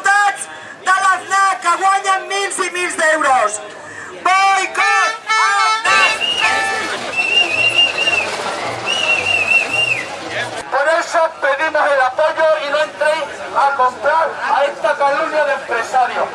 diputats de l'AFNA que guanyen mils i mils d'euros. Boicot! Por eso pedimos el apoyo y no entréis a comprar a esta calumnia de empresarios.